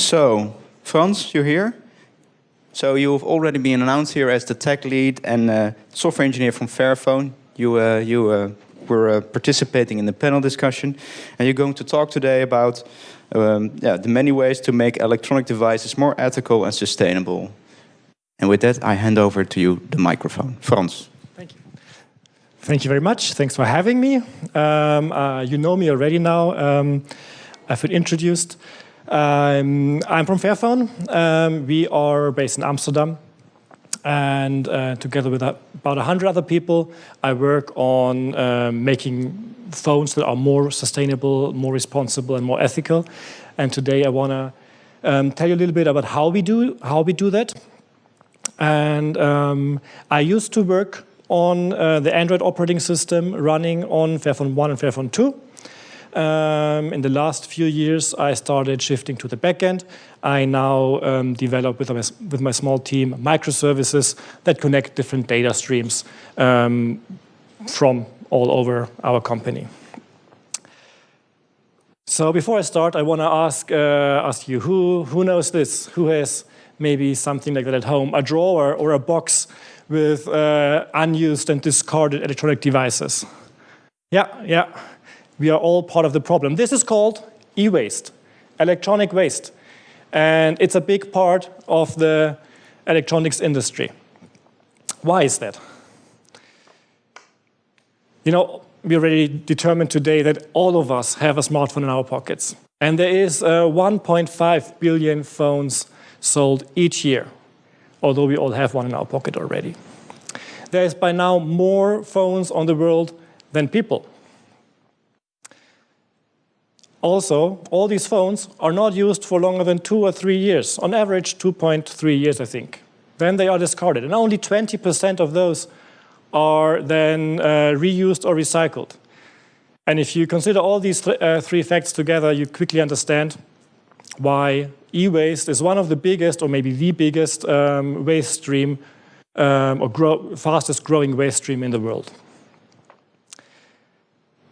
So, Frans, you're here. So you've already been announced here as the tech lead and uh, software engineer from Fairphone. You, uh, you uh, were uh, participating in the panel discussion, and you're going to talk today about um, yeah, the many ways to make electronic devices more ethical and sustainable. And with that, I hand over to you the microphone. Frans. Thank you. Thank you very much. Thanks for having me. Um, uh, you know me already now. Um, I've been introduced. Um, I'm from Fairphone. Um, we are based in Amsterdam. And uh, together with about 100 other people, I work on uh, making phones that are more sustainable, more responsible, and more ethical. And today I want to um, tell you a little bit about how we do, how we do that. And um, I used to work on uh, the Android operating system running on Fairphone 1 and Fairphone 2. Um, in the last few years, I started shifting to the backend. I now um, develop with my, with my small team microservices that connect different data streams um, from all over our company. So before I start, I want to ask, uh, ask you, who, who knows this? Who has maybe something like that at home, a drawer or a box with uh, unused and discarded electronic devices? Yeah, yeah we are all part of the problem. This is called e-waste, electronic waste. And it's a big part of the electronics industry. Why is that? You know, we already determined today that all of us have a smartphone in our pockets. And there is uh, 1.5 billion phones sold each year, although we all have one in our pocket already. There is by now more phones on the world than people. Also, all these phones are not used for longer than two or three years, on average 2.3 years, I think. Then they are discarded, and only 20% of those are then uh, reused or recycled. And if you consider all these th uh, three facts together, you quickly understand why e-waste is one of the biggest, or maybe the biggest, um, waste stream, um, or grow fastest growing waste stream in the world.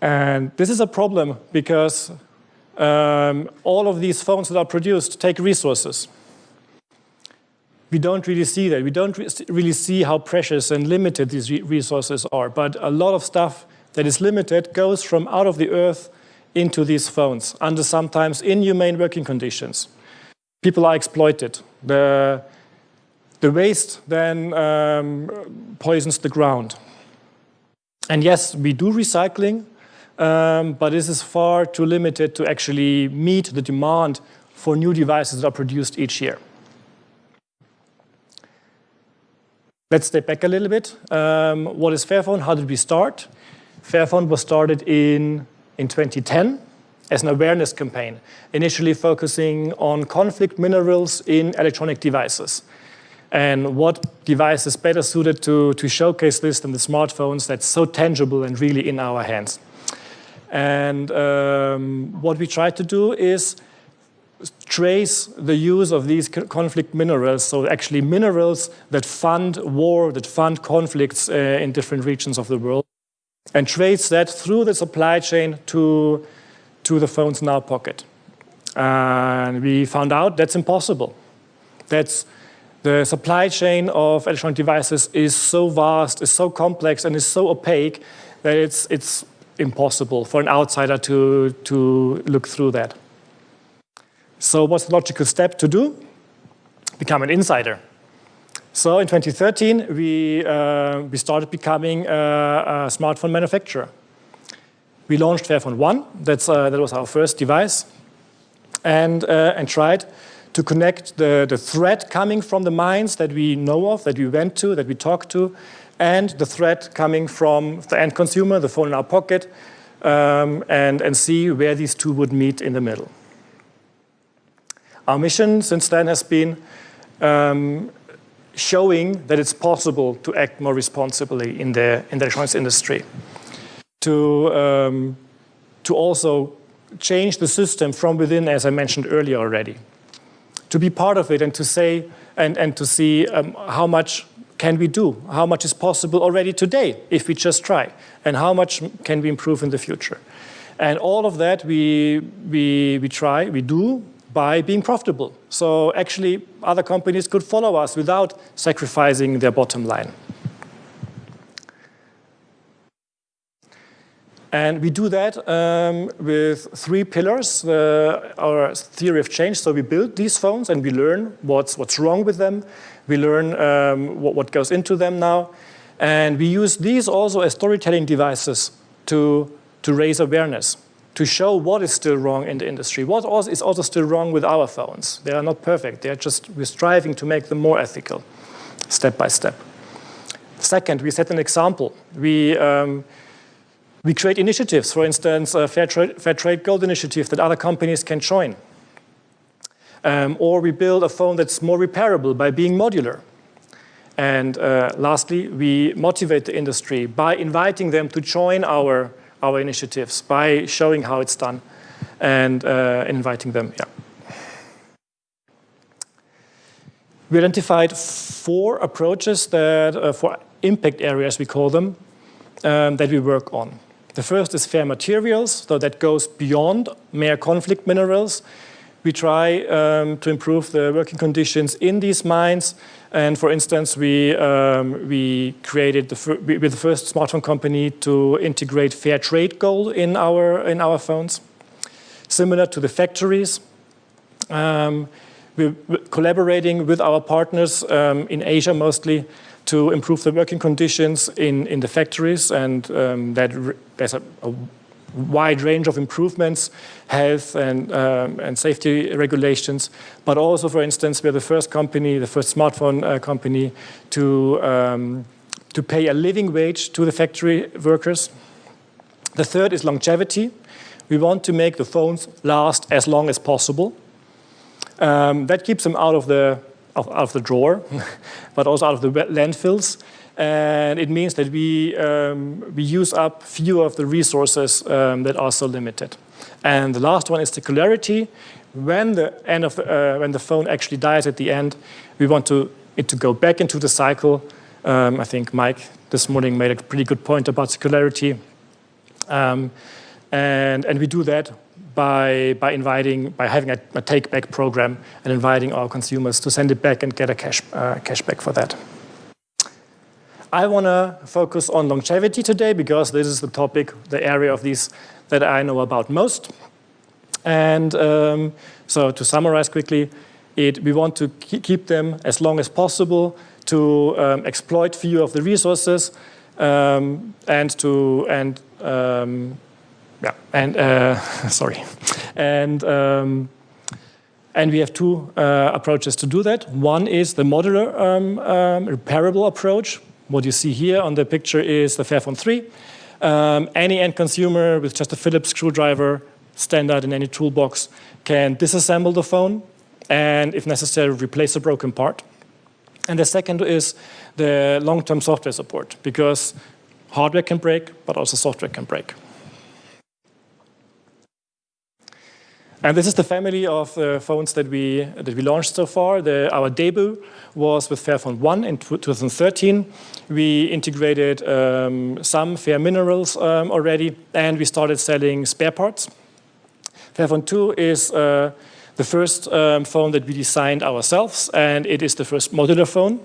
And this is a problem because um, all of these phones that are produced take resources. We don't really see that. We don't re really see how precious and limited these re resources are. But a lot of stuff that is limited goes from out of the earth into these phones under sometimes inhumane working conditions. People are exploited. The, the waste then um, poisons the ground. And yes, we do recycling, um, but this is far too limited to actually meet the demand for new devices that are produced each year. Let's step back a little bit. Um, what is Fairphone? How did we start? Fairphone was started in, in 2010 as an awareness campaign, initially focusing on conflict minerals in electronic devices. And what device is better suited to, to showcase this than the smartphones that's so tangible and really in our hands. And um, what we try to do is trace the use of these conflict minerals, so actually minerals that fund war, that fund conflicts uh, in different regions of the world, and trace that through the supply chain to, to the phones in our pocket. And we found out that's impossible. That's the supply chain of electronic devices is so vast, is so complex, and is so opaque that it's, it's impossible for an outsider to, to look through that. So what's the logical step to do? Become an insider. So in 2013, we, uh, we started becoming a, a, smartphone manufacturer. We launched Fairphone 1, That's, uh, that was our first device, and, uh, and tried to connect the, the threat coming from the mines that we know of, that we went to, that we talked to, and the threat coming from the end consumer, the phone in our pocket, um, and, and see where these two would meet in the middle. Our mission since then has been um, showing that it's possible to act more responsibly in the, in the electronics industry. To, um, to also change the system from within, as I mentioned earlier already. To be part of it and to say, and, and to see um, how much can we do? How much is possible already today if we just try? And how much can we improve in the future? And all of that we, we, we try, we do by being profitable. So actually, other companies could follow us without sacrificing their bottom line. And we do that um, with three pillars, uh, our theory of change. So we build these phones and we learn what's, what's wrong with them. We learn um, what, what goes into them now. And we use these also as storytelling devices to, to raise awareness, to show what is still wrong in the industry, what is also still wrong with our phones. They are not perfect. They are just, we're striving to make them more ethical, step by step. Second, we set an example. We, um, we create initiatives, for instance, a Fair, Tra Fair Trade Gold initiative that other companies can join. Um, or we build a phone that's more repairable by being modular. And uh, lastly, we motivate the industry by inviting them to join our, our initiatives, by showing how it's done and uh, inviting them. Yeah. We identified four approaches that, uh, for impact areas, we call them, um, that we work on. The first is fair materials, so that goes beyond mere conflict minerals. We try um, to improve the working conditions in these mines. And for instance, we, um, we created the, we the first smartphone company to integrate fair trade gold in our, in our phones. Similar to the factories, um, we're collaborating with our partners um, in Asia mostly to improve the working conditions in, in the factories and um, that there's a, a, wide range of improvements, health and, um, and safety regulations, but also, for instance, we're the first company, the first smartphone uh, company to, um, to pay a living wage to the factory workers. The third is longevity. We want to make the phones last as long as possible. Um, that keeps them out of the out of the drawer, but also out of the landfills. And it means that we, um, we use up fewer of the resources um, that are so limited. And the last one is circularity. When the, end of, uh, when the phone actually dies at the end, we want to, it to go back into the cycle. Um, I think Mike this morning made a pretty good point about circularity. Um, and, and we do that by, by inviting, by having a, a take-back program and inviting our consumers to send it back and get a cash, uh, cash back for that. I want to focus on longevity today because this is the topic, the area of these that I know about most. And um, so to summarize quickly, it, we want to keep them as long as possible to um, exploit few of the resources um, and to and um, yeah, and uh, sorry, and um, and we have two uh, approaches to do that. One is the modular um, um, repairable approach. What you see here on the picture is the Fairphone 3. Um, any end consumer with just a Phillips screwdriver, standard in any toolbox, can disassemble the phone and, if necessary, replace a broken part. And the second is the long-term software support, because hardware can break, but also software can break. And this is the family of uh, phones that we, that we launched so far. The, our debut was with Fairphone 1 in 2013. We integrated um, some fair minerals um, already, and we started selling spare parts. Fairphone 2 is uh, the first um, phone that we designed ourselves, and it is the first modular phone.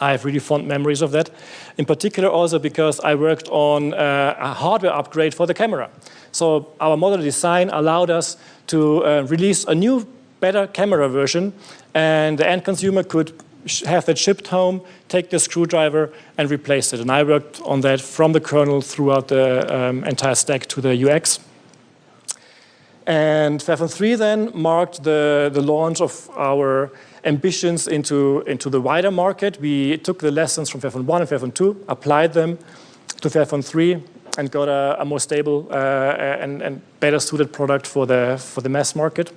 I have really fond memories of that. In particular also because I worked on uh, a hardware upgrade for the camera. So our model design allowed us to uh, release a new, better camera version, and the end consumer could have that shipped home, take the screwdriver, and replace it. And I worked on that from the kernel throughout the um, entire stack to the UX. And Fairphone 3 then marked the, the launch of our ambitions into, into the wider market. We took the lessons from Fairphone 1 and Fairphone 2, applied them to Fairphone 3, and got a, a more stable uh, and, and, better suited product for the, for the mass market.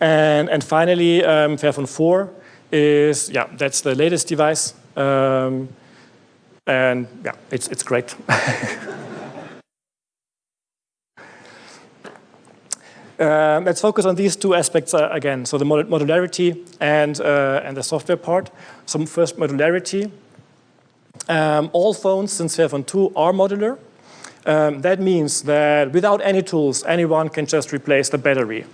And, and finally, um, Fairphone 4 is, yeah, that's the latest device. Um, and yeah, it's, it's great. Uh, let's focus on these two aspects uh, again. So the modularity and, uh, and the software part. So first modularity. Um, all phones since Fairphone 2 are modular. Um, that means that without any tools, anyone can just replace the battery.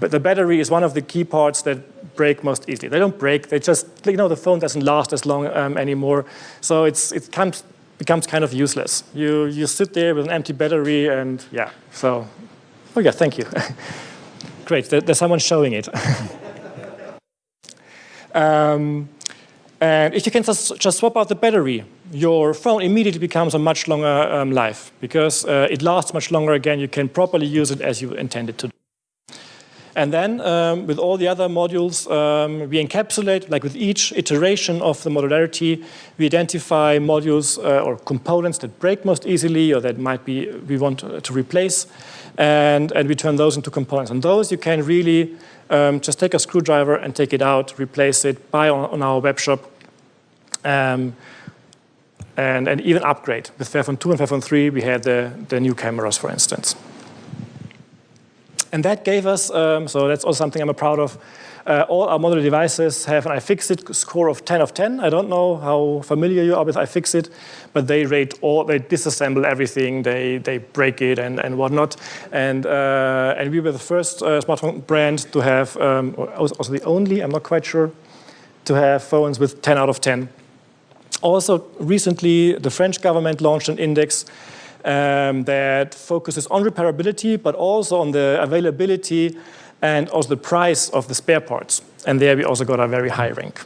but the battery is one of the key parts that break most easily. They don't break, they just, you know, the phone doesn't last as long um, anymore. So it's, it comes, becomes kind of useless. You, you sit there with an empty battery and yeah, so, oh yeah, thank you. Great, there, there's someone showing it. um, and if you can just, just swap out the battery, your phone immediately becomes a much longer um, life because uh, it lasts much longer again. You can properly use it as you intended to. And then um, with all the other modules, um, we encapsulate, like with each iteration of the modularity, we identify modules uh, or components that break most easily or that might be we want to replace, and, and we turn those into components. And those you can really um, just take a screwdriver and take it out, replace it, buy on, on our web shop, um, and, and even upgrade. With Fairphone 2 and Fairphone 3, we had the, the new cameras, for instance. And that gave us, um, so that's also something I'm proud of, uh, all our modular devices have an iFixit score of 10 of 10. I don't know how familiar you are with iFixit, but they rate all, they disassemble everything, they, they break it and, and whatnot. And, uh, and we were the first uh, smartphone brand to have, um, also the only, I'm not quite sure, to have phones with 10 out of 10. Also, recently, the French government launched an index um, that focuses on repairability, but also on the availability and also the price of the spare parts. And there we also got a very high rank.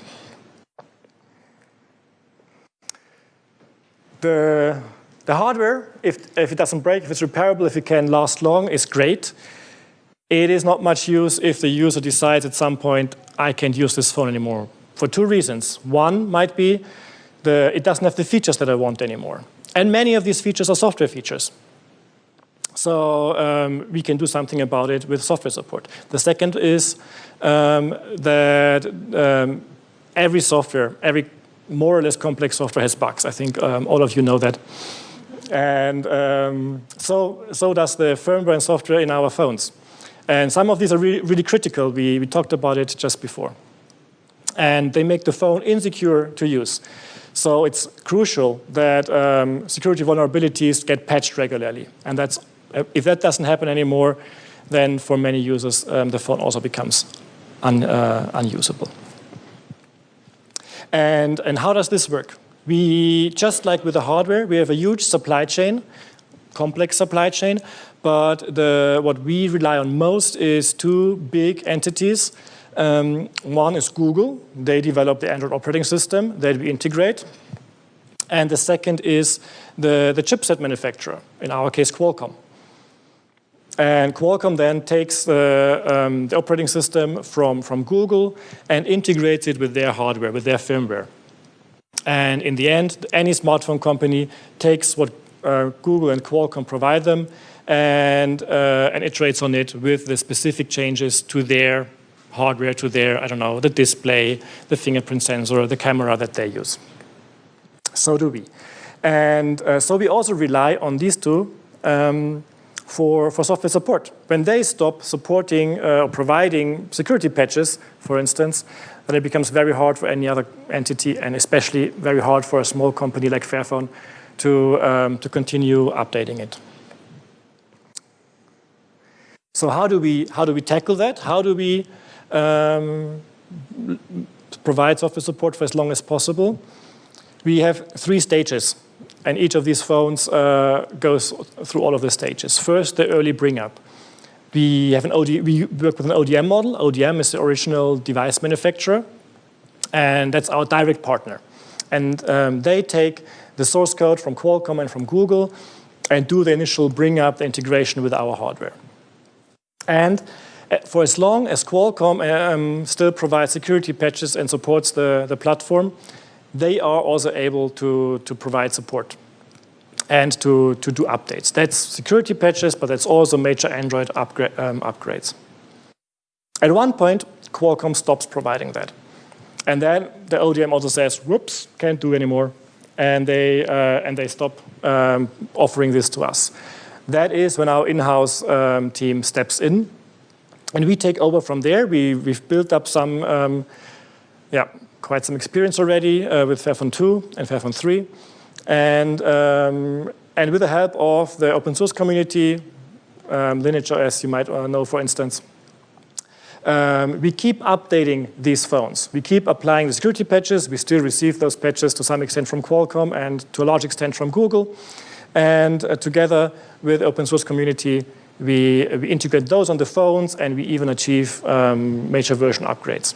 The, the hardware, if, if it doesn't break, if it's repairable, if it can last long, is great. It is not much use if the user decides at some point, I can't use this phone anymore. For two reasons. One might be the, it doesn't have the features that I want anymore. And many of these features are software features. So um, we can do something about it with software support. The second is um, that um, every software, every more or less complex software has bugs. I think um, all of you know that. And um, so, so does the firmware and software in our phones. And some of these are really, really critical. We, we talked about it just before. And they make the phone insecure to use. So it's crucial that um, security vulnerabilities get patched regularly. And that's, if that doesn't happen anymore, then for many users, um, the phone also becomes un, uh, unusable. And, and how does this work? We, just like with the hardware, we have a huge supply chain, complex supply chain, but the, what we rely on most is two big entities um, one is Google. They develop the Android operating system that we integrate. And the second is the, the chipset manufacturer, in our case Qualcomm. And Qualcomm then takes the, um, the operating system from, from Google and integrates it with their hardware, with their firmware. And in the end, any smartphone company takes what uh, Google and Qualcomm provide them and, uh, and iterates on it with the specific changes to their hardware to their, I don't know, the display, the fingerprint sensor, the camera that they use. So do we. And uh, so we also rely on these two um, for, for software support. When they stop supporting uh, or providing security patches, for instance, then it becomes very hard for any other entity and especially very hard for a small company like Fairphone to, um, to continue updating it. So how do we, how do we tackle that? How do we um, provide software support for as long as possible. We have three stages, and each of these phones uh, goes through all of the stages. First, the early bring up. We have an OD, we work with an ODM model. ODM is the original device manufacturer, and that's our direct partner. And um, they take the source code from Qualcomm and from Google and do the initial bring up, the integration with our hardware. And uh, for as long as Qualcomm um, still provides security patches and supports the, the platform, they are also able to, to provide support and to, to do updates. That's security patches, but that's also major Android upgra um, upgrades. At one point, Qualcomm stops providing that. And then the ODM also says, whoops, can't do anymore. And they, uh, and they stop um, offering this to us. That is when our in-house um, team steps in and we take over from there. We, we've built up some, um, yeah, quite some experience already uh, with Fairphone 2 and Fairphone 3. And, um, and with the help of the open source community, um, Lineage OS, you might uh, know, for instance, um, we keep updating these phones. We keep applying the security patches. We still receive those patches to some extent from Qualcomm and to a large extent from Google. And uh, together with the open source community, we, we integrate those on the phones and we even achieve um, major version upgrades.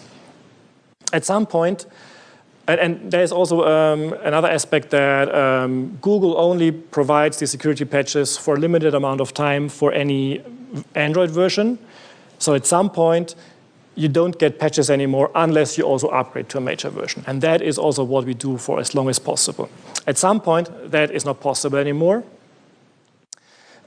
At some point, and, and there's also um, another aspect that um, Google only provides the security patches for a limited amount of time for any Android version. So at some point, you don't get patches anymore unless you also upgrade to a major version. And that is also what we do for as long as possible. At some point, that is not possible anymore.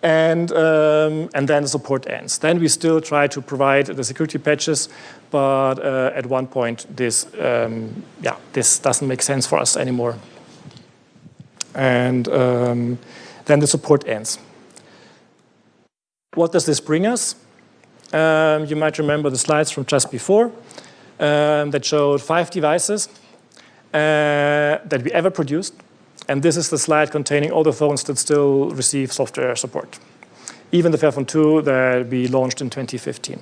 And, um, and then the support ends. Then we still try to provide the security patches, but uh, at one point, this, um, yeah, this doesn't make sense for us anymore. And um, then the support ends. What does this bring us? Um, you might remember the slides from just before um, that showed five devices uh, that we ever produced. And this is the slide containing all the phones that still receive software support. Even the Fairphone 2 that we launched in 2015.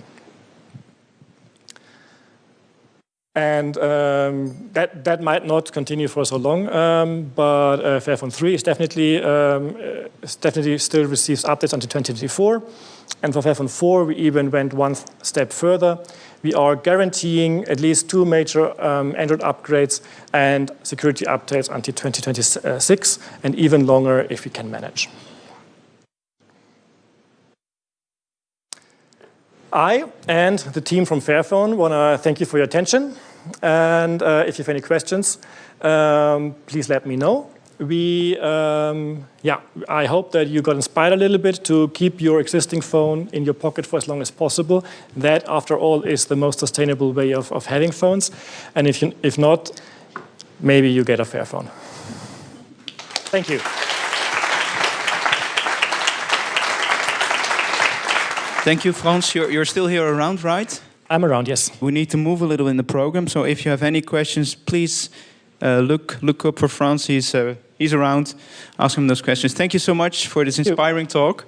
And um, that, that might not continue for so long, um, but uh, Fairphone 3 is definitely, um, is definitely still receives updates until 2024. And for Fairphone 4, we even went one step further. We are guaranteeing at least two major um, Android upgrades and security updates until 2026, and even longer if we can manage. I and the team from Fairphone want to thank you for your attention. And uh, if you have any questions, um, please let me know. We, um, yeah, I hope that you got inspired a little bit to keep your existing phone in your pocket for as long as possible. That, after all, is the most sustainable way of, of having phones. And if, you, if not, maybe you get a fair phone. Thank you. Thank you, Frans. You're, you're still here around, right? I'm around, yes. We need to move a little in the program, so if you have any questions, please look look up for Frans. He's uh, he's around. Ask him those questions. Thank you so much for this inspiring talk.